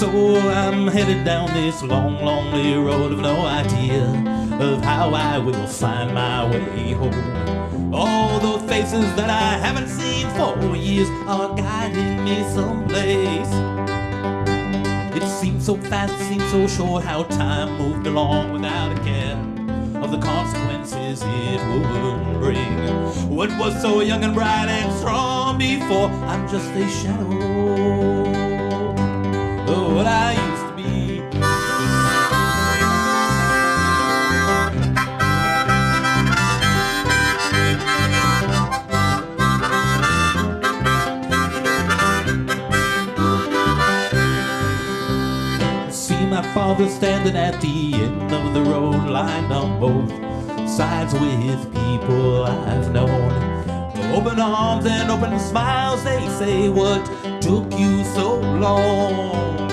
So I'm headed down this long, lonely road of no idea of how I will find my way home. All those faces that I haven't seen for years are guiding me someplace. It seemed so fast, it seemed so short how time moved along without a care of the consequences it would bring. What was so young and bright and strong before? I'm just a shadow my father standing at the end of the road, lined on both sides with people I've known. Open arms and open smiles, they say, What took you so long?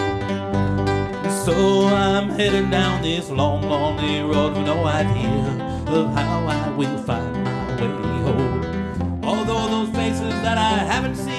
So I'm heading down this long, lonely road with no idea of how I will find my way home. Although those faces that I haven't seen